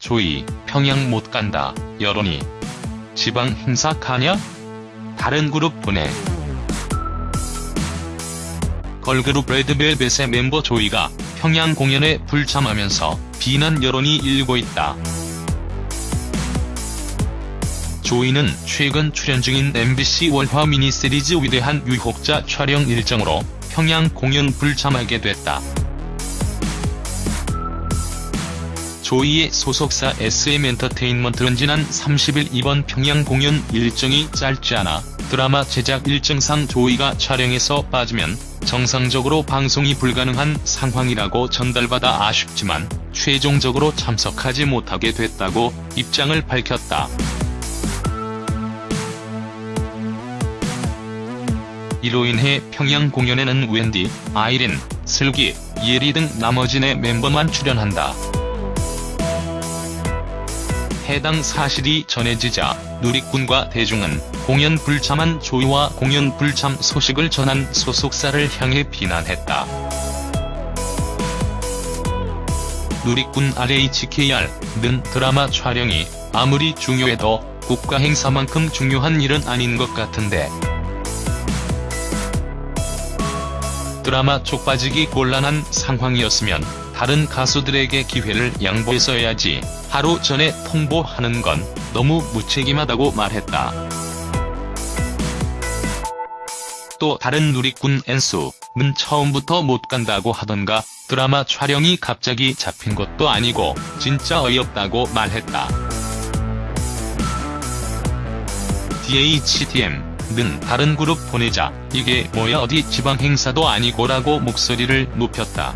조이, 평양 못 간다, 여론이. 지방 행사 가냐? 다른 그룹 보내. 걸그룹 레드벨벳의 멤버 조이가 평양 공연에 불참하면서 비난 여론이 일고 있다. 조이는 최근 출연 중인 MBC 월화 미니시리즈 위대한 유혹자 촬영 일정으로 평양 공연 불참하게 됐다. 조이의 소속사 SM엔터테인먼트는 지난 30일 이번 평양 공연 일정이 짧지 않아 드라마 제작 일정상 조이가 촬영에서 빠지면 정상적으로 방송이 불가능한 상황이라고 전달받아 아쉽지만 최종적으로 참석하지 못하게 됐다고 입장을 밝혔다. 이로 인해 평양 공연에는 웬디, 아이린, 슬기, 예리 등 나머지 네 멤버만 출연한다. 해당 사실이 전해지자 누리꾼과 대중은 공연 불참한 조이와 공연 불참 소식을 전한 소속사를 향해 비난했다. 누리꾼 RHKR는 드라마 촬영이 아무리 중요해도 국가 행사만큼 중요한 일은 아닌 것 같은데 드라마 쪽 빠지기 곤란한 상황이었으면 다른 가수들에게 기회를 양보했어야지 하루 전에 통보하는 건 너무 무책임하다고 말했다. 또 다른 누리꾼 엔수는 처음부터 못 간다고 하던가 드라마 촬영이 갑자기 잡힌 것도 아니고 진짜 어이없다고 말했다. DHDM는 다른 그룹 보내자 이게 뭐야 어디 지방 행사도 아니고라고 목소리를 높였다.